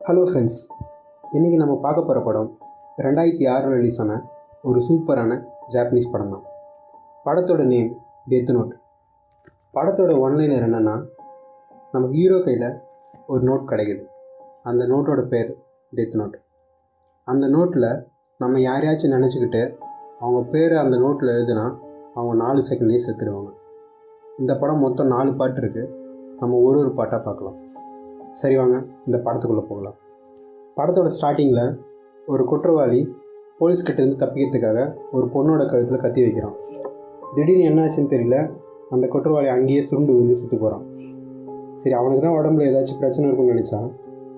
Hello friends இன்றைக்கி நம்ம பார்க்க போகிற படம் ரெண்டாயிரத்தி ஆறில் ரிலீஸ் ஆன ஒரு சூப்பரான ஜாப்பனீஸ் படம் தான். படத்தோட நேம் டெத் நோட் படத்தோட ஒன்லைனர் என்னென்னா நம்ம ஹீரோ கையில் ஒரு நோட் கிடைக்குது. அந்த நோட்டோட பேர் டெத் நோட் அந்த நோட்டில் நம்ம யாரையாச்சும் நினச்சிக்கிட்டு அவங்க பேரை அந்த நோட்டில் எழுதுனா அவங்க நாலு செகண்ட்லேயே செத்துடுவாங்க இந்த படம் மொத்தம் நாலு பாட்டு இருக்குது நம்ம ஒரு ஒரு பாட்டாக பார்க்கலாம். சரி வாங்க இந்த படத்துக்குள்ளே போகலாம். படத்தோட ஸ்டார்டிங்கில் ஒரு குற்றவாளி போலீஸ்கிட்ட இருந்து தப்பிக்கிறதுக்காக ஒரு பொண்ணோட கழுத்தில் கத்தி வைக்கிறான். திடீர்னு என்னாச்சுன்னு தெரியல அந்த குற்றவாளி அங்கேயே சுருண்டு விழுந்து சுற்று போகிறான் சரி அவனுக்கு தான் உடம்புல ஏதாச்சும் பிரச்சனை இருக்கும்னு நினச்சா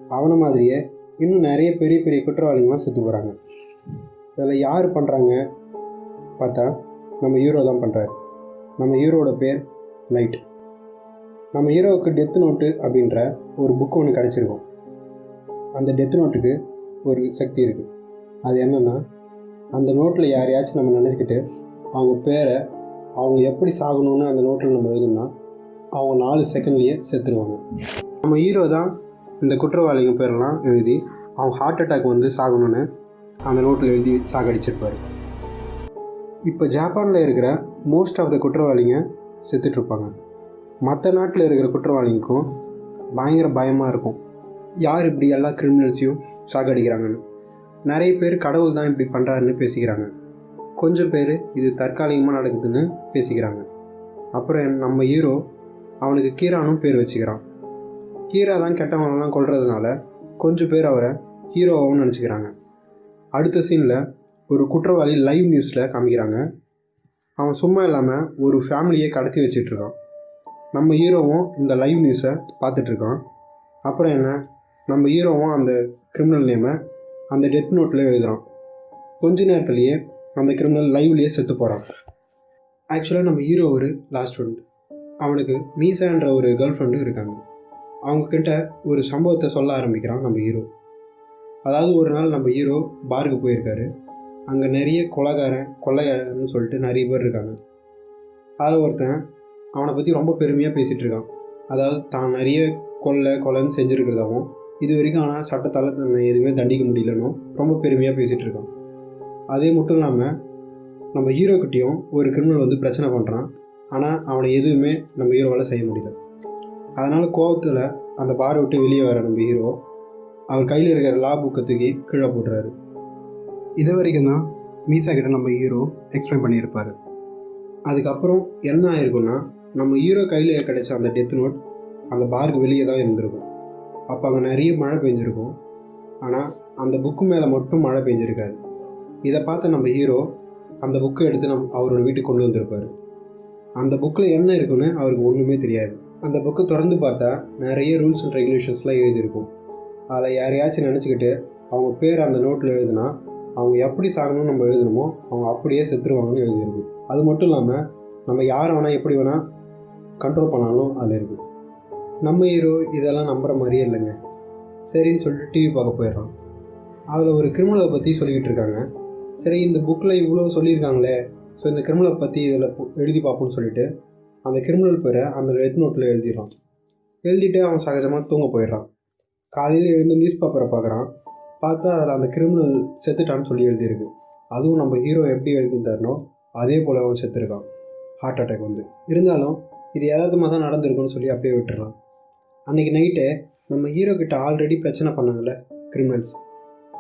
அவனை மாதிரியே இன்னும் நிறைய பெரிய பெரிய குற்றவாளிங்களாம் செத்து போகிறாங்க இதில் யார் பண்ணுறாங்க பார்த்தா நம்ம ஹீரோ தான் பண்ணுறாரு நம்ம ஹீரோட பேர் லைட் நம்ம ஹீரோவுக்கு டெத் நோட்டு அப்படின்ற ஒரு புக்கு ஒன்று கிடச்சிருக்கும். அந்த டெத் நோட்டுக்கு ஒரு சக்தி இருக்குது அது என்னென்னா அந்த நோட்டில் யாரையாச்சும் நம்ம நினச்சிக்கிட்டு அவங்க பேரை அவங்க எப்படி சாகணும்னு அந்த நோட்டில் நம்ம எழுதணும்னா அவங்க நாலு செகண்ட்லேயே செத்துருவாங்க. நம்ம ஹீரோ தான் இந்த குற்றவாளிங்க பேரெல்லாம் எழுதி அவங்க ஹார்ட் அட்டாக் வந்து சாகணும்னு அந்த நோட்டில் எழுதி சாகடிச்சிருப்பார். இப்போ ஜப்பானில் இருக்கிற மோஸ்ட் ஆஃப் த குற்றவாளிங்க செத்துட்ருப்பாங்க மற்ற நாட்டில் இருக்கிற குற்றவாளிக்கும் பயங்கர பயமாக இருக்கும். யார் இப்படி எல்லா கிரிமினல்ஸையும் சாகடிக்கிறாங்கன்னு நிறைய பேர் கடவுள் தான் இப்படி பண்ணுறாருன்னு பேசிக்கிறாங்க. கொஞ்சம் பேர் இது தற்காலிகமாக நடக்குதுன்னு பேசிக்கிறாங்க. அப்புறம் நம்ம ஹீரோ அவனுக்கு கீரானும் பேர் வச்சுக்கிறான். கீரா தான் கெட்டவனெல்லாம் கொள்றதுனால கொஞ்சம் பேர் அவரை ஹீரோவாகவும் நினச்சிக்கிறாங்க. அடுத்த சீனில் ஒரு குற்றவாளி லைவ் நியூஸில் காமிக்கிறாங்க. அவன் சும்மா இல்லாமல் ஒரு ஃபேமிலியை கடத்தி வச்சிட்ருக்கான் நம்ம ஹீரோவும் இந்த லைவ் நியூஸை பார்த்துட்ருக்கான். அப்புறம் என்ன? நம்ம ஹீரோவும் அந்த கிரிமினல் நேமை அந்த டெத் நோட்டில் எழுதுகிறான் கொஞ்ச நேரத்துலேயே அந்த கிரிமினல் லைவ்லேயே செத்து போகிறான் ஆக்சுவலாக நம்ம ஹீரோ ஒரு லாஸ்ட் ஸ்டூடெண்ட் அவனுக்கு மீசான்ற ஒரு கேர்ள் ஃப்ரெண்டும் இருக்காங்க. அவங்கக்கிட்ட ஒரு சம்பவத்தை சொல்ல ஆரம்பிக்கிறான் நம்ம ஹீரோ. அதாவது ஒரு நாள் நம்ம ஹீரோ பாருக்கு போயிருக்காரு. அங்கே நிறைய கொலகாரன் கொள்ளையாரன்னு சொல்லிட்டு நிறைய பேர் இருக்காங்க. அதில் ஒருத்தன் அவனை பற்றி ரொம்ப பெருமையாக பேசிகிட்டு இருக்கான். அதாவது தான் நிறைய கொள்ளை கொலைன்னு செஞ்சுருக்கிறதாகவும் இது வரைக்கும் ஆனால் சட்டத்தால் தன்னை எதுவுமே தண்டிக்க முடியலனும் ரொம்ப பெருமையாக பேசிகிட்டு இருக்கான். அதே மட்டும் இல்லாமல் நம்ம ஹீரோக்கிட்டேயும் ஒரு கிரிமினல் வந்து பிரச்சனை பண்ணுறான் ஆனால் அவனை எதுவுமே நம்ம ஹீரோவால் செய்ய முடியல. அதனால் கோபத்தில் அந்த பாரை விட்டு வெளியே வர நம்ம ஹீரோ அவர் கையில் இருக்கிற லா புக்கை தூக்கி கீழே போட்டுறாரு. இது வரைக்கும் தான் மீசா கிட்ட நம்ம ஹீரோ எக்ஸ்பிளைன் பண்ணியிருப்பார். அதுக்கப்புறம் என்ன ஆயிருக்குன்னா நம்ம ஹீரோ கையில் கிடைச்ச அந்த டெத் நோட் அந்த பாருக்கு வெளியே தான் இருந்திருக்கும். அப்போ அங்கே நிறைய மழை பெஞ்சிருக்கும். ஆனால் அந்த புக்கு மேலே மட்டும் மழை பெஞ்சிருக்காது. இதை பார்த்து நம்ம ஹீரோ அந்த புக்கை எடுத்து நம் அவரோட வீட்டுக்கு கொண்டு வந்திருப்பார். அந்த புக்கில் என்ன இருக்குன்னு அவருக்கு ஒன்றுமே தெரியாது. அந்த புக்கை திறந்து பார்த்தா நிறைய ரூல்ஸ் அண்ட் ரெகுலேஷன்ஸ்லாம் எழுதியிருக்கும். அதில் யாரையாச்சும் நினச்சிக்கிட்டு அவங்க பேர் அந்த நோட்டில் எழுதுனா அவங்க எப்படி சாகணும்னு நம்ம எழுதணுமோ அவங்க அப்படியே செத்துருவாங்கன்னு எழுதியிருக்கும். அது மட்டும் இல்லாமல் நம்ம யாரை வேணால் எப்படி வேணால் கண்ட்ரோல் பண்ணாலும் அதில் இருக்கும் நம்ம ஹீரோ இதெல்லாம் நம்புகிற மாதிரியே இல்லைங்க. சரின்னு சொல்லிட்டு டிவி பார்க்க போயிடுறான் அதில் ஒரு கிரிமினலை பற்றி சொல்லிக்கிட்டு இருக்காங்க. சரி இந்த புக்கில் இவ்வளோ சொல்லியிருக்காங்களே. ஸோ இந்த கிரிமினலை பற்றி இதில் எழுதி பார்ப்போம்னு சொல்லிட்டு அந்த கிரிமினல் பேரை அந்த டெத் நோட்டில் எழுதிடுறான் எழுதிட்டு அவன் சகஜமாக தூங்க போயிடுறான். காலையில் எழுந்து நியூஸ் பேப்பரை பார்க்குறான். பார்த்தா அதில் அந்த கிரிமினல் செத்துட்டான்னு சொல்லி எழுதியிருக்கு. அதுவும் நம்ம ஹீரோ எப்படி எழுதியிருந்தாருனோ அதே போல் அவன் செத்துருக்கான். ஹார்ட் அட்டாக் வந்து. இருந்தாலும் இது எதாவதுமாக தான் நடந்திருக்குன்னு சொல்லி அப்படியே விட்டுறான் அன்றைக்கி நைட்டு நம்ம ஹீரோ கிட்ட ஆல்ரெடி பிரச்சனை பண்ணாங்கல்ல கிரிமினல்ஸ்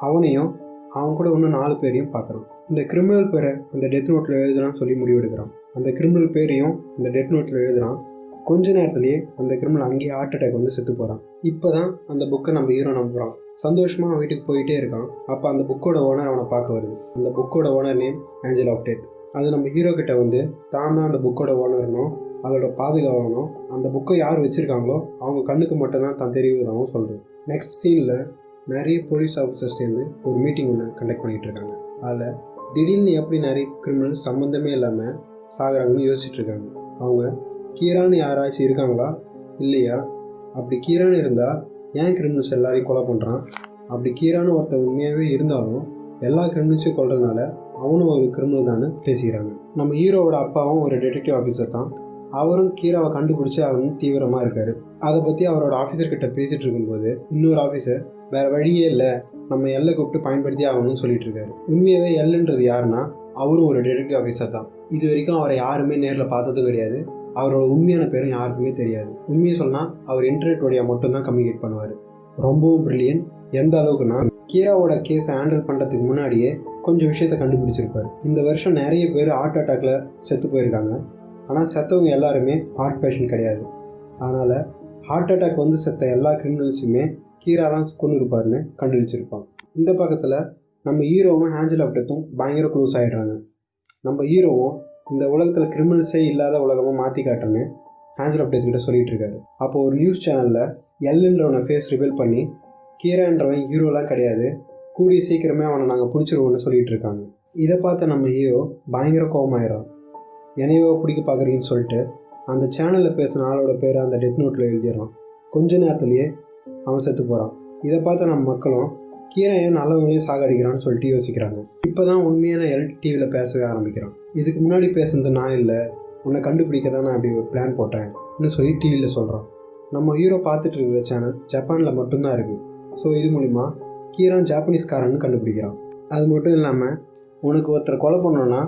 அவனையும் அவன் கூட இன்னும் நாலு பேரையும் பார்க்குறான் இந்த கிரிமினல் பேரை அந்த டெத் நோட்டில் எழுதுறான்னு சொல்லி முடிவெடுக்கிறான் அந்த கிரிமினல் பேரையும் அந்த டெத் நோட்டில் எழுதுறான். கொஞ்ச நேரத்துலேயே அந்த கிரிமினல் அங்கேயே ஹார்ட் அட்டாக் வந்து செத்து போகிறான் இப்போ தான் அந்த புக்கை நம்ம ஹீரோ நம்புகிறான் சந்தோஷமாக அவன் வீட்டுக்கு போயிட்டே இருக்கான். அப்போ அந்த புக்கோட ஓனர் அவனை பார்க்க வருது. அந்த புக்கோட owner name angel of death அது நம்ம ஹீரோ கிட்ட வந்து தான் தான் அந்த புக்கோட ஓனர்னும் அதோட பாதுகாவலனும் அந்த புக்கை யார் வச்சுருக்காங்களோ அவங்க கண்ணுக்கு மட்டும்தான் தான் தெரியுதாகவும் சொல்கிறது நெக்ஸ்ட் சீனில் நிறைய போலீஸ் ஆஃபீஸர் சேர்ந்து ஒரு மீட்டிங் ஒன்று கண்டக்ட் பண்ணிகிட்டு இருக்காங்க. அதில் திடீர்னு எப்படி நிறைய கிரிமினல்ஸ் சம்மந்தமே இல்லாமல் சாகுறாங்கன்னு யோசிச்சுட்டு இருக்காங்க. அவங்க கீரான்னு யாராச்சும் இருக்காங்களா? இல்லையா? அப்படி கீரான்னு இருந்தால் ஏன் கிரிமினல்ஸ் எல்லாரையும் கொலை பண்ணுறான் அப்படி கீரான்னு ஒருத்தர் உண்மையாகவே இருந்தாலும் எல்லா கிரிமினல்ஸையும் கொள்றதுனால அவனும் ஒரு கிரிமினல் தானே பேசிக்கிறாங்க. நம்ம ஹீரோவோட அப்பாவும் ஒரு டிடெக்டிவ் ஆஃபீஸர் தான். அவரும் கீராவை கண்டுபிடிச்சி அவரும் தீவிரமாக இருக்கார். அதை பற்றி அவரோட ஆஃபீஸர் கிட்ட பேசிகிட்டு இருக்கும்போது இன்னொரு ஆஃபீஸர் வேறு வழியே இல்லை. நம்ம எல்லை கூப்பிட்டு பயன்படுத்தி ஆகணும்னு சொல்லிட்டு இருக்காரு. உண்மையாகவே எல்லுன்றது யாருன்னா அவரும் ஒரு டிடெக்டிவ் ஆஃபீஸர் தான். இது வரைக்கும் அவரை யாருமே நேரில் பார்த்ததும் கிடையாது. அவரோட உண்மையான பேரும் யாருக்குமே தெரியாது. உண்மையை சொன்னால் அவர் இன்டர்நெட் வழியாக மட்டும்தான் கம்யூனிகேட் பண்ணுவார். ரொம்பவும் பிரில்லியன் எந்த அளவுக்குன்னா கீராவோட கேஸை ஹேண்டில் பண்ணுறதுக்கு முன்னாடியே கொஞ்சம் விஷயத்த கண்டுபிடிச்சிருப்பார். இந்த வருஷம் நிறைய பேர் ஹார்ட் அட்டாக்ல செத்து போயிருக்காங்க. ஆனால் செத்தவங்க எல்லாருமே ஹார்ட் பேஷண்ட் கிடையாது. அதனால் ஹார்ட் அட்டாக் வந்து செத்த எல்லா கிரிமினல்ஸுமே கீரா தான் கொண்டு இருப்பாருன்னு கண்டுபிடிச்சிருப்பான் இந்த பக்கத்தில் நம்ம ஹீரோவும் ஹேஞ்சல் அப்டத்தும் பயங்கர க்ளோஸ் ஆகிடுறாங்க நம்ம ஹீரோவும் இந்த உலகத்தில் கிரிமினல்ஸே இல்லாத உலகமாக மாற்றி காட்டுறேன்னு ஹேஞ்சல் அப்டேத் கிட்ட சொல்லிட்டு இருக்காரு. அப்போ ஒரு நியூஸ் சேனலில் எல்லுன்றவனை ஃபேஸ் ரிவீல் பண்ணி கீரான்றவன் ஹீரோலாம் கிடையாது. கூடிய சீக்கிரமே அவனை நாங்கள் பிடிச்சிருவோம்னு சொல்லிட்டு இருக்காங்க. இதை பார்த்த நம்ம ஹீரோ பயங்கர கோவமாயிடும் என்னையோ பிடிக்க பார்க்குறீங்கன்னு சொல்லிட்டு அந்த சேனலில் பேசின ஆளோட பேரை அந்த டெத் நோட்டில் எழுதிடுறான். கொஞ்ச நேரத்துலேயே அவன் செத்து போகிறான் இதை பார்த்த நம்ம மக்களும் கீரையன் நல்லவங்களையும் சாகடிக்கிறான்னு சொல்லிட்டு யோசிக்கிறாங்க. இப்போ தான் உண்மையான எல் டிவியில் பேசவே ஆரம்பிக்கிறான். இதுக்கு முன்னாடி பேசுனது நான் இல்லை உன்னை கண்டுபிடிக்க தான் நான் அப்படி ஒரு பிளான் போட்டேன் இன்னும் சொல்லி டிவியில் சொல்கிறான் நம்ம ஹீரோ பார்த்துட்டு இருக்கிற சேனல் ஜப்பானில் மட்டும்தான் இருக்குது ஸோ இது மூலிமா கீரான் ஜாப்பனீஸ்காரன்னு கண்டுபிடிக்கிறான். அது மட்டும் இல்லாமல் உனக்கு ஒருத்தர் கொலை பண்ணோன்னா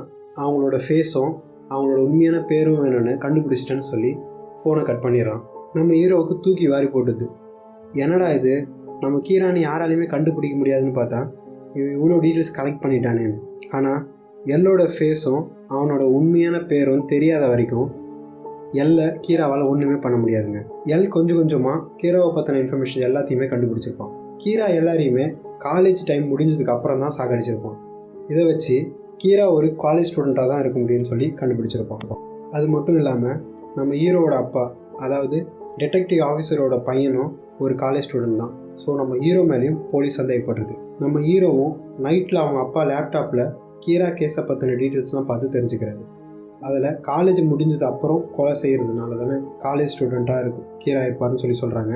அவங்களோட ஃபேஸும் அவனோட உண்மையான பேரும் வேணும்னு கண்டுபிடிச்சிட்டேன்னு சொல்லி ஃபோனை கட் பண்ணிடுறான். நம்ம ஹீரோவுக்கு தூக்கி வாரி போட்டுது. என்னடா இது? நம்ம கீரானி யாராலையுமே கண்டுபிடிக்க முடியாதுன்னு பார்த்தா இவன் இவ்வளோ டீட்டெயில்ஸ் கலெக்ட் பண்ணிட்டானேன்னு ஆனால் எல்லோட ஃபேஸும் அவனோட உண்மையான பேரும் தெரியாத வரைக்கும் எல்ல கீராவால் ஒன்றுமே பண்ண முடியாதுங்க. எல் கொஞ்சம் கொஞ்சமாக கீராவை பற்றின இன்ஃபர்மேஷன் எல்லாத்தையுமே கண்டுபிடிச்சிருப்பான். கீரா எல்லாரையுமே காலேஜ் டைம் முடிஞ்சதுக்கு அப்புறம் தான் சாகடிச்சிருப்பான். இதை வச்சு கீரா ஒரு காலேஜ் ஸ்டூடெண்ட்டாக தான் இருக்க முடியும்னு சொல்லி கண்டுபிடிச்சிருப்பாங்க அது மட்டும் இல்லாமல் நம்ம ஹீரோவோட அப்பா அதாவது டிடெக்டிவ் ஆஃபீஸரோட பையனும் ஒரு காலேஜ் ஸ்டூடெண்ட் தான். ஸோ நம்ம ஹீரோ மேலேயும் போலீஸ் சந்தேகப்படுறது நம்ம ஹீரோவும் நைட்டில் அவங்க அப்பா லேப்டாப்பில் கீரா கேஸை பற்றின டீட்டெயில்ஸ்லாம் பார்த்து தெரிஞ்சுக்கிறாரு. அதில் காலேஜ் முடிஞ்சது அப்புறம் கொலை செய்கிறதுனால தானே காலேஜ் ஸ்டூடெண்ட்டாக இருக்கும் கீரா இருப்பார்னு சொல்லி சொல்கிறாங்க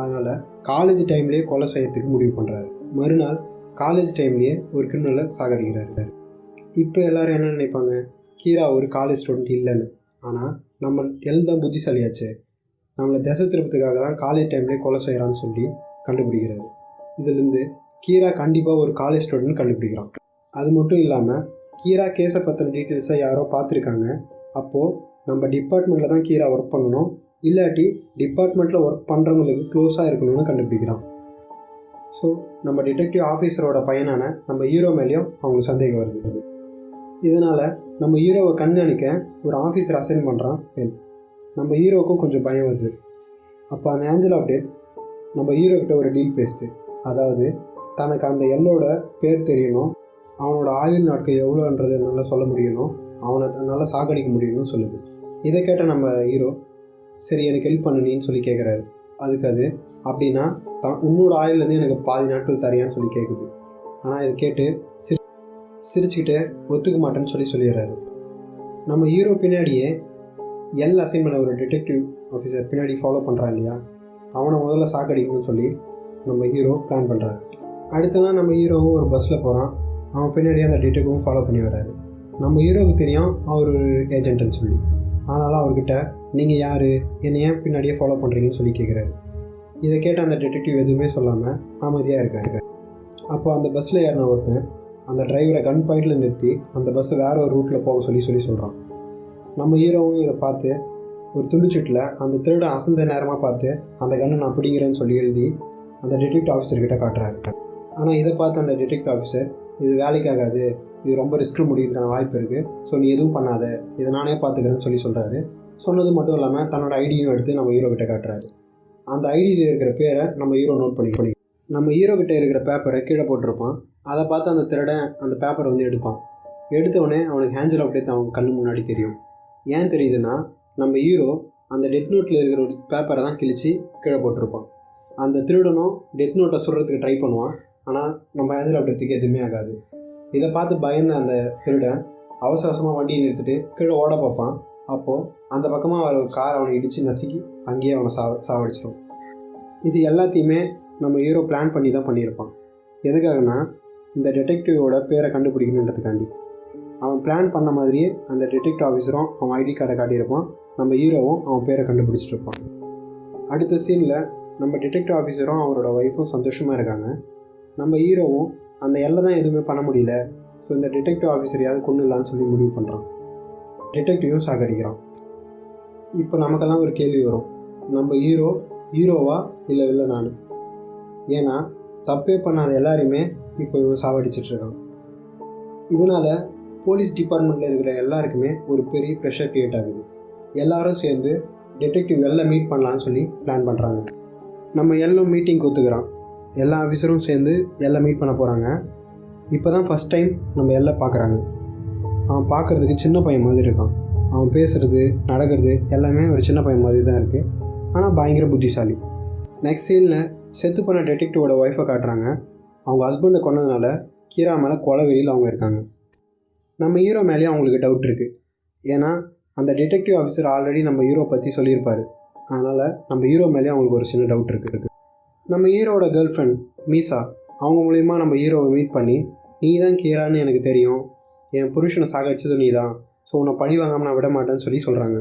அதனால் காலேஜ் டைம்லேயே கொலை செய்யறதுக்கு முடிவு பண்ணுறாரு மறுநாள் காலேஜ் டைம்லேயே ஒரு கிரிமினலை சாகடிக்கிறாரு. இப்போ எல்லோரும் என்ன நினைப்பாங்க? கீரா ஒரு காலேஜ் ஸ்டூடெண்ட் இல்லைன்னு. ஆனால் நம்ம எல் தான் புத்திசாலியாச்சு. நம்மளை திசை திருப்பத்துக்காக தான் காலேஜ் டைம்லேயே கொலை செய்கிறான்னு சொல்லி கண்டுபிடிக்கிறாரு. இதுலேருந்து கீரா கண்டிப்பாக ஒரு காலேஜ் ஸ்டூடெண்ட் கண்டுபிடிக்கிறான். அது மட்டும் இல்லாமல் கீரா கேஸை பற்றின டீட்டெயில்ஸை யாரோ பார்த்துருக்காங்க. அப்போது நம்ம டிபார்ட்மெண்ட்டில் தான் கீரா ஒர்க் பண்ணணும். இல்லாட்டி டிபார்ட்மெண்ட்டில் ஒர்க் பண்ணுறவங்களுக்கு க்ளோஸாக இருக்கணும்னு கண்டுபிடிக்கிறான். ஸோ நம்ம டிடெக்டிவ் ஆஃபீஸரோட பையனான நம்ம ஹீரோ மேலேயும் அவங்களுக்கு சந்தேகம் வருது. இதனால் நம்ம ஹீரோவை கண்காணிக்க ஒரு ஆஃபீஸர் அசைன் பண்ணுறான் எல் நம்ம ஹீரோவுக்கும் கொஞ்சம் பயம் வருது. அப்போ அந்த ஏஞ்சல் ஆஃப் டெத் நம்ம ஹீரோக்கிட்ட ஒரு டீல் பேசுது. அதாவது தனக்கு அந்த எல்லோட பேர் தெரியணும். அவனோட ஆயுள் நாட்கள் எவ்வளோன்றது நல்லா சொல்ல முடியணும். அவனை நல்லா சாகடிக்க முடியணும்னு சொல்லுது. இதை கேட்ட நம்ம ஹீரோ சரி எனக்கு ஹெல்ப் பண்ணணின்னு சொல்லி கேட்குறாரு அதுக்கு அது அப்படின்னா த உன்னோட ஆயுள்லேருந்து எனக்கு பாதி நாட்கள் தரியான்னு சொல்லி கேட்குது ஆனால் இதை கேட்டு சிரி சிரிச்சுக்கிட்டு ஒத்துக்க மாட்டேன்னு சொல்லி சொல்லிடுறாரு. நம்ம ஹீரோ பின்னாடியே எல் அசைன் பண்ண ஒரு டிடெக்டிவ் ஆஃபீஸர் பின்னாடி ஃபாலோ பண்ணுறான் இல்லையா? அவனை முதல்ல சாக்கடிக்கணும்னு சொல்லி நம்ம ஹீரோ பிளான் பண்ணுறாரு அடுத்த நாள் நம்ம ஹீரோவும் ஒரு பஸ்ஸில் போகிறான் அவன் பின்னாடியே அந்த டிடெக்டிவும் ஃபாலோ பண்ணி வராரு நம்ம ஹீரோவுக்கு தெரியும் அவர் ஒரு ஏஜென்ட்னு சொல்லி. ஆனாலும் அவர்கிட்ட நீங்கள் யார்? என்னை ஏன் பின்னாடியே ஃபாலோ பண்ணுறீங்கன்னு சொல்லி கேட்குறாரு இதை கேட்ட அந்த டிடெக்டிவ் எதுவுமே சொல்லாமல் அமைதியாக இருக்காரு. அப்போ அந்த பஸ்ஸில் ஏறின ஒருத்தன் அந்த டிரைவரை கன் பாயிண்டில் நிறுத்தி அந்த பஸ்ஸை வேறு ஒரு ரூட்டில் போக சொல்லி சொல்லி சொல்கிறான் நம்ம ஹீரோவும் இதை பார்த்து ஒரு துண்டுச்சுட்டில் அந்த திருடன் அசந்த நேரமாக பார்த்து அந்த கண்ணை நான் பிடிங்கிறேன்னு சொல்லி எழுதி அந்த டிடெக்டிவ் ஆஃபீஸர்கிட்ட காட்டுறாரு. ஆனால் இதை பார்த்து அந்த டிடெக்டிவ் ஆஃபீஸர் இது வேலைக்கு ஆகாது இது ரொம்ப ரிஸ்க்கில் முடியறதுக்கான வாய்ப்பு இருக்குது ஸோ நீ எதுவும் பண்ணாத இதை நானே பார்த்துக்கிறேன்னு சொல்லி சொல்கிறாரு சொன்னது மட்டும் இல்லாமல் தன்னோட ஐடியும் எடுத்து நம்ம ஹீரோ கிட்ட காட்டுறாரு. அந்த ஐடியில் இருக்கிற பேரை நம்ம ஹீரோ நோட் பண்ணி நம்ம ஹீரோ கிட்ட இருக்கிற பேப்பரை கீழே போட்டிருப்பான். அதை பார்த்து அந்த திருடன் அந்த பேப்பரை வந்து எடுப்பான். எடுத்தவொடனே அவனுக்கு ஹேஞ்சல் ஆஃப் டெத் அவன் கண்ணு முன்னாடி தெரியும். ஏன் தெரியுதுன்னா நம்ம ஹீரோ அந்த டெட் நோட்டில் இருக்கிற ஒரு பேப்பரை தான் கிழிச்சு கீழே போட்டிருப்பான். அந்த திருடனும் டெத் நோட்டை சொல்கிறதுக்கு ட்ரை பண்ணுவான். ஆனால் நம்ம ஹேஞ்சல் ஆஃப் டெத்துக்கு எதுவுமே ஆகாது. இதை பார்த்து பயந்த அந்த திருடன் அவசரமாக வண்டியை நிறுத்திட்டு கீழே ஓட பார்ப்பான். அப்போது அந்த பக்கமாக அவர் கார் அவனை இடித்து நசுக்கி அங்கேயே அவனை சா சாவடிச்சிடும் இது எல்லாத்தையுமே நம்ம ஹீரோ பிளான் பண்ணி தான் பண்ணியிருப்பான். எதுக்காகனா இந்த டிடெக்டிவோட பேரை கண்டுபிடிக்கணுன்றதுக்காண்டி. அவன் பிளான் பண்ண மாதிரியே அந்த டிடெக்டிவ் ஆஃபீஸரும் அவன் ஐடி கார்டை காட்டியிருப்பான். நம்ம ஹீரோவும் அவன் பேரை கண்டுபிடிச்சிட்டு இருப்பான் அடுத்த சீனில் நம்ம டிடெக்டிவ் ஆஃபீஸரும் அவரோட ஒய்ஃபும் சந்தோஷமாக இருக்காங்க. நம்ம ஹீரோவும் அந்த எல்லை தான் எதுவுமே பண்ண முடியல. ஸோ இந்த டிடெக்டிவ் ஆஃபீஸரையாவது கொண்டுலான்னு சொல்லி முடிவு பண்ணுறான் டிடெக்டிவும் சாகடிக்கிறான். இப்போ நமக்கெல்லாம் ஒரு கேள்வி வரும். நம்ம ஹீரோ ஹீரோவா இல்லை இல்லை நான் ஏன்னா தப்பே பண்ணாத எல்லாரையுமே இப்போ இவன் சாவடிச்சிட்டு இருக்கான். இதனால் போலீஸ் டிபார்ட்மெண்ட்டில் இருக்கிற எல்லாருக்குமே ஒரு பெரிய ப்ரெஷர் க்ரியேட் ஆகுது. எல்லாரும் சேர்ந்து டிடெக்டிவ் எல்லாம் மீட் பண்ணலான்னு சொல்லி பிளான் பண்ணுறாங்க நம்ம எல்லாம் மீட்டிங் ஒத்துக்கிறான். எல்லா ஆஃபீஸரும் சேர்ந்து எல்லாம் மீட் பண்ண போகிறாங்க இப்போ தான் ஃபஸ்ட் டைம் நம்ம எல்லாம் பார்க்குறாங்க அவன் பார்க்குறதுக்கு சின்ன பையன் மாதிரி இருக்கான். அவன் பேசுகிறது நடக்கிறது எல்லாமே ஒரு சின்ன பையன் மாதிரி தான் இருக்குது ஆனால் பயங்கர புத்திசாலி. நெக்ஸ்ட் சீனில் செத்து பண்ண டெடெக்டிவோட ஒய்ஃபை காட்டுறாங்க. அவங்க ஹஸ்பண்டை கொண்டதுனால கீரா மேலே கொலை வெளியில் அவங்க இருக்காங்க. நம்ம ஹீரோ மேலேயும் அவங்களுக்கு டவுட் இருக்குது ஏன்னா அந்த டிடெக்டிவ் ஆஃபீஸர் ஆல்ரெடி நம்ம ஹீரோ பற்றி சொல்லியிருப்பார். அதனால் நம்ம ஹீரோ மேலேயும் அவங்களுக்கு ஒரு சின்ன டவுட் இருக்குது நம்ம ஹீரோட கேர்ள் ஃப்ரெண்ட் மீசா அவங்க மூலயமா நம்ம ஹீரோவை மீட் பண்ணி நீ தான் கீரான்னு எனக்கு தெரியும். என் புருஷனை சாகடிச்சது நீ தான் ஸோ உன்னை பழி வாங்காமல் நான் விட மாட்டேன்னு சொல்லி சொல்கிறாங்க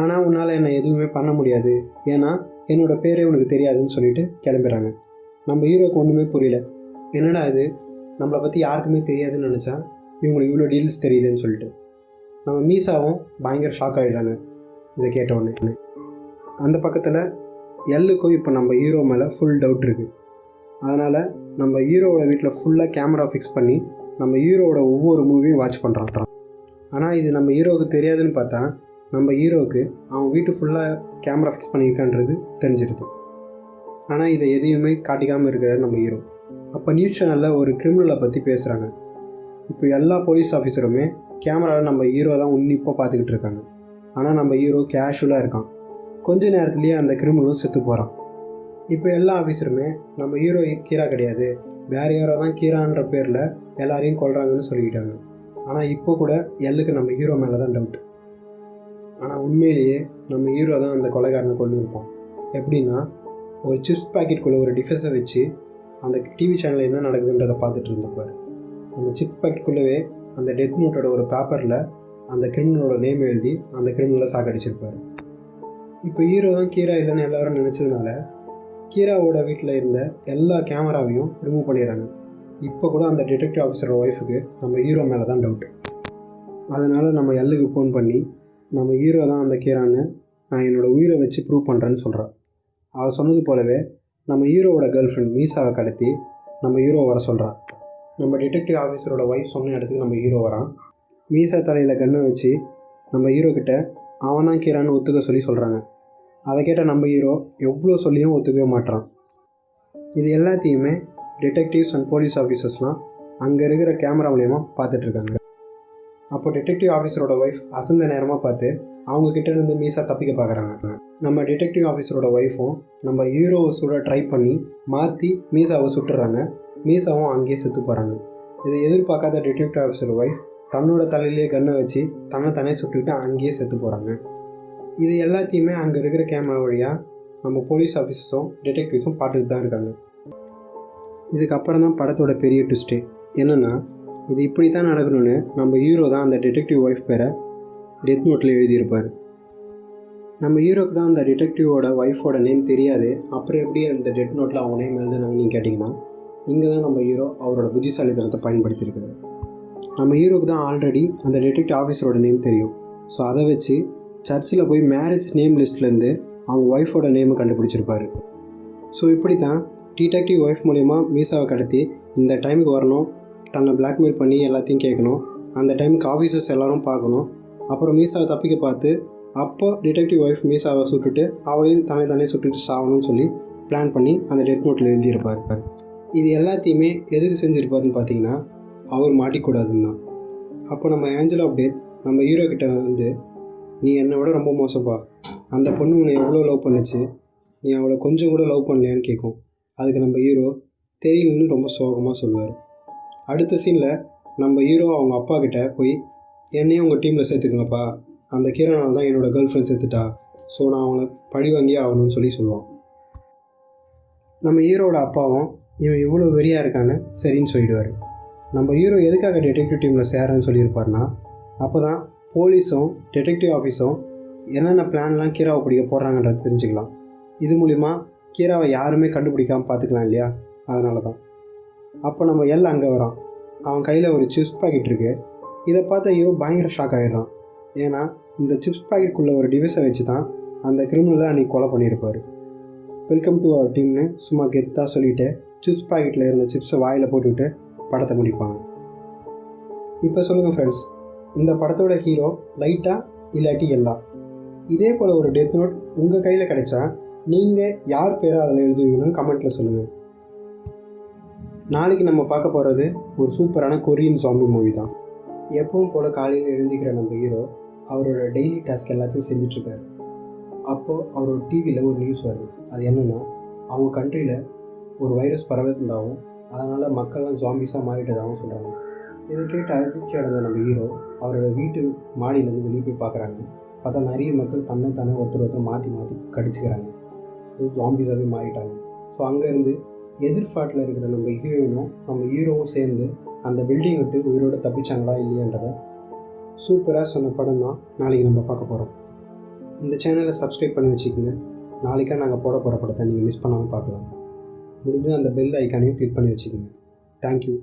ஆனால் உன்னால் என்னை எதுவுமே பண்ண முடியாது. ஏன்னா என்னோட பேரே உனக்கு தெரியாதுன்னு சொல்லிட்டு கிளம்பிடுறாங்க நம்ம ஹீரோக்கு ஒன்றுமே புரியல. என்னடா இது? நம்மளை பற்றி யாருக்குமே தெரியாதுன்னு நினச்சா இவங்களுக்கு இவ்வளோ டீல்ஸ் தெரியுதுன்னு சொல்லிட்டு. நம்ம மீசாவும் பயங்கர ஷாக் ஆகிடுறாங்க இதை கேட்ட உடனே. அந்த பக்கத்தில் எல்லுக்கும் இப்போ நம்ம ஹீரோ மேலே ஃபுல் டவுட் இருக்குது அதனால் நம்ம ஹீரோவோட வீட்டில் ஃபுல்லாக கேமரா ஃபிக்ஸ் பண்ணி நம்ம ஹீரோவோட ஒவ்வொரு மூவியும் வாட்ச் பண்ணுறான் ஆனால் இது நம்ம ஹீரோவுக்கு தெரியாதுன்னு பார்த்தா நம்ம ஹீரோவுக்கு அவன் வீட்டு ஃபுல்லாக கேமரா ஃபிக்ஸ் பண்ணியிருக்கான்றது தெரிஞ்சிருது. ஆனால் இதை எதையுமே காட்டிக்காமல் இருக்கிறார் நம்ம ஹீரோ. அப்போ நியூஸ் சேனலில் ஒரு கிரிமினலை பற்றி பேசுகிறாங்க இப்போ எல்லா போலீஸ் ஆஃபீஸருமே கேமராவில் நம்ம ஹீரோ தான் உன்னிப்பாக பார்த்துக்கிட்டு இருக்காங்க. ஆனால் நம்ம ஹீரோ கேஷுவலாக இருக்கான். கொஞ்ச நேரத்துலேயே அந்த கிரிமினலும் செத்து போகிறான் இப்போ எல்லா ஆஃபீஸருமே நம்ம ஹீரோ கீரா கிடையாது. வேறு யாரோ தான் கீரான்ற பேரில் எல்லாரையும் கொள்கிறாங்கன்னு சொல்லிக்கிட்டாங்க. ஆனால் இப்போ கூட எல்லுக்கு நம்ம ஹீரோ மேலே தான் டவுட் ஆனால் உண்மையிலேயே நம்ம ஹீரோ தான் அந்த கொலைகாரனை கொண்டு இருப்பான். எப்படின்னா ஒரு சிப்ஸ் பாக்கெட்டுக்குள்ளே ஒரு டிஃபென்ஸை வச்சு அந்த டிவி சேனலில் என்ன நடக்குதுன்றதை பார்த்துட்டு இருந்திருப்பார். அந்த சிப்ஸ் பாக்கெட்டுக்குள்ளவே அந்த டெத் நோட்டோட ஒரு பேப்பரில் அந்த கிரிமினலோட நேம் எழுதி அந்த கிரிமினலை சாகடிச்சிருப்பார். இப்போ ஹீரோ தான் கீரா இல்லைன்னு எல்லாரும் நினச்சதுனால கீராவோட வீட்டில் இருந்த எல்லா கேமராவையும் ரிமூவ் பண்ணிடுறாங்க. இப்போ கூட அந்த டிடெக்டிவ் ஆஃபீஸரோட ஒய்ஃபுக்கு நம்ம ஹீரோ மேலே தான் டவுட் அதனால் நம்ம எல்லுக்கு ஃபோன் பண்ணி நம்ம ஹீரோ தான் அந்த கீரான்னு நான் என்னோடய உயிரை வச்சு ப்ரூவ் பண்ணுறேன்னு சொல்கிறான் அவள் சொன்னது போலவே நம்ம ஹீரோவோட கேர்ள் ஃப்ரெண்ட் மீசாவை கடத்தி நம்ம ஹீரோ வர சொல்கிறான் நம்ம டிடெக்டிவ் ஆஃபீஸரோட ஒய்ஃப் சொன்ன இடத்துக்கு நம்ம ஹீரோ வரான். மீசா தலையில் கண்ணை வச்சு நம்ம ஹீரோ கிட்ட அவன் தான் கீரான்னு ஒத்துக்க சொல்லி சொல்கிறாங்க அதை கேட்ட நம்ம ஹீரோ எவ்வளோ சொல்லியும் ஒத்துக்கவே மாட்றான். இது எல்லாத்தையுமே டிடெக்டிவ்ஸ் அண்ட் போலீஸ் ஆஃபீஸர்ஸ்லாம் அங்கே இருக்கிற கேமரா மூலயமா பார்த்துட்ருக்காங்க அப்போ டிடெக்டிவ் ஆஃபீஸரோட ஒய்ஃப் அசந்த நேரமாக பார்த்து அவங்க கிட்ட இருந்து மீசா தப்பிக்க பார்க்குறாங்க. நம்ம டிடெக்டிவ் ஆஃபீஸரோட ஒய்ஃபும் நம்ம ஹீரோவை சுட ட்ரை பண்ணி மாற்றி மீசாவை சுட்டுறாங்க. மீசாவும் அங்கேயே செத்து போகிறாங்க இதை எதிர்பார்க்காத டிடெக்டிவ் ஆஃபீஸர் ஒய்ஃப் தன்னோட தலையிலேயே கன்னை வச்சு தன்னை தானே சுட்டுக்கிட்டு அங்கேயே செத்து போகிறாங்க இது எல்லாத்தையுமே அங்கே இருக்கிற கேமரா வழியாக நம்ம போலீஸ் ஆஃபீஸர்ஸும் டிடெக்டிவ்ஸும் பார்த்துட்டு தான் இருக்காங்க. இதுக்கப்புறம் தான் படத்தோட பெரிய ட்விஸ்ட்டு என்னென்னா இது இப்படி தான் நடக்கணும்னு நம்ம ஹீரோ தான் அந்த டிடெக்டிவ் ஒய்ஃப் பேரை டெத் நோட்டில் எழுதியிருப்பார். நம்ம ஹீரோக்கு தான் அந்த டிடெக்டிவோட ஒய்ஃபோட நேம் தெரியாது. அப்புறம் எப்படி அந்த டெட் நோட்டில் அவங்க நேம் எழுதுனாங்கன்னு கேட்டிங்கன்னா இங்கே தான் நம்ம ஹீரோ அவரோட புத்திசாலித்தனத்தை பயன்படுத்தியிருக்காரு. நம்ம ஹீரோக்கு தான் ஆல்ரெடி அந்த டிடெக்டிவ் ஆஃபீஸரோட நேம் தெரியும். ஸோ அதை வச்சு சர்ச்சில் போய் மேரேஜ் நேம் லிஸ்ட்லேருந்து அவங்க ஒய்ஃபோட நேமை கண்டுபிடிச்சிருப்பாரு. ஸோ இப்படி தான் டிடெக்டிவ் ஒய்ஃப் மூலயமா மீசாவை கடத்தி இந்த டைமுக்கு வரணும். தன்னை பிளாக்மெயில் பண்ணி எல்லாத்தையும் கேட்கணும். அந்த டைமுக்கு ஆஃபீஸர்ஸ் எல்லாரும் பார்க்கணும். அப்புறம் மீசாவை தப்பிக்க பார்த்து அப்போ டிடெக்டிவ் ஒய்ஃப் மீசாவை சுட்டுட்டு அவளையும் தன்னை தானே சுட்டுட்டு சாகணும்னு சொல்லி பிளான் பண்ணி அந்த டெட் நோட்டில் எழுதியிருப்பார். இது எல்லாத்தையுமே எதுக்கு செஞ்சுருப்பாருன்னு பார்த்தீங்கன்னா அவர் மாட்டிக்கூடாதுன்னு தான் அப்போ நம்ம ஏஞ்சல் ஆஃப் டெத் நம்ம ஹீரோ கிட்ட வந்து நீ என்னை விட ரொம்ப மோசப்பா. அந்த பொண்ணு உன்னை எவ்வளோ லவ் பண்ணுச்சு. நீ அவளை கொஞ்சம் கூட லவ் பண்ணலையான்னு கேட்கும். அதுக்கு நம்ம ஹீரோ தெரியலன்னு ரொம்ப சோகமாக சொல்லுவார். அடுத்த சீனில் நம்ம ஹீரோ அவங்க அப்பா கிட்ட போய் என்னையும் உங்கள் டீமில் சேர்த்துக்கங்கப்பா. அந்த கீரனால் தான் என்னோடய கேர்ள் ஃப்ரெண்ட் சேர்த்துட்டா ஸோ நான் அவங்கள பழி வாங்கியே ஆகணும்னு சொல்லி சொல்லுவான். நம்ம ஹீரோட அப்பாவும் இவன் இவ்வளோ வெறியாக இருக்கான்னு சரின்னு சொல்லிடுவார். நம்ம ஹீரோ எதுக்காக டிடெக்டிவ் டீமில் சேரன்னு சொல்லியிருப்பார்னா அப்போ தான் போலீஸும் டிடெக்டிவ் ஆஃபீஸும் என்னென்ன பிளான்லாம் கீராவை பிடிக்க போடுறாங்கன்றத தெரிஞ்சுக்கலாம். இது மூலிமா கீராவை யாருமே கண்டுபிடிக்காமல் பார்த்துக்கலாம் இல்லையா? அதனால தான் அப்போ நம்ம எல் அங்கே வரான். அவன் கையில் ஒரு சிப்ஸ் பாக்கெட் இருக்குது இதை பார்த்த ஐயோ பயங்கர ஷாக் ஆகிடுறான் ஏன்னா இந்த சிப்ஸ் பாக்கெட்டுக்குள்ளே ஒரு டிவைஸை வச்சு தான் அந்த கிரிமினலை அன்றைக்கி கொலை பண்ணியிருப்பார். வெல்கம் டு அவர் டீம்னு சும்மா கெத்தாக சொல்லிவிட்டு சிப்ஸ் பாக்கெட்டில் இருந்த சிப்ஸை வாயில் போட்டுவிட்டு படத்தை முடிப்பாங்க இப்போ சொல்லுங்கள் ஃப்ரெண்ட்ஸ் இந்த படத்தோட ஹீரோ லைட்டாக இல்லாட்டி எல்லா? இதே போல் ஒரு டெத் நோட் உங்கள் கையில் கிடைச்சா நீங்கள் யார் பேரை அதில் எழுதுவீங்கன்னு கமெண்ட்டில் சொல்லுங்கள் நாளைக்கு நம்ம பார்க்க போகிறது ஒரு சூப்பரான கொரியன் சாம்பி மூவி தான். எப்பவும் போல் காலையில் எழுந்திக்கிற நம்ம ஹீரோ அவரோட டெய்லி டாஸ்க் எல்லாத்தையும் செஞ்சிட்ருக்காரு. அப்போது அவரோட டிவியில் ஒரு நியூஸ் வருது. அது என்னென்னா அவங்க கண்ட்ரியில் ஒரு வைரஸ் பரவிருந்தாகவும் அதனால் மக்கள்லாம் ஜாம்பிஸாக மாறிட்டதாகவும் சொல்கிறாங்க இதை கேட்டு அதிர்ச்சி அடைந்த நம்ம ஹீரோ அவரோட வீட்டு மாடியிலேருந்து வெளியே போய் பார்க்குறாங்க. பார்த்தா நிறைய மக்கள் தன்னை தானே ஒருத்தர் ஒருத்தர் மாற்றி மாற்றி கடிச்சிக்கிறாங்க. ஜாம்பிஸாகவே மாறிட்டாங்க. ஸோ அங்கேருந்து எதிர்ஃபாட்டில் இருக்கிற நம்ம ஹீரோயினும் நம்ம ஹீரோவும் சேர்ந்து அந்த பில்டிங் விட்டு உயிரோடு தப்பிச்சாங்களா இல்லையன்றதை சூப்பராக சொன்ன படம் தான் நாளைக்கு நம்ம பார்க்க போகிறோம் இந்த சேனலை சப்ஸ்கிரைப் பண்ணி வச்சுக்கோங்க. நாளைக்கா நாங்கள் போட போகிற படத்தை நீங்கள் மிஸ் பண்ணாமல் பார்க்கலாம். முடிஞ்சு அந்த பெல் ஐக்கானையும் கிளிக் பண்ணி வச்சுக்கோங்க. தேங்க்யூ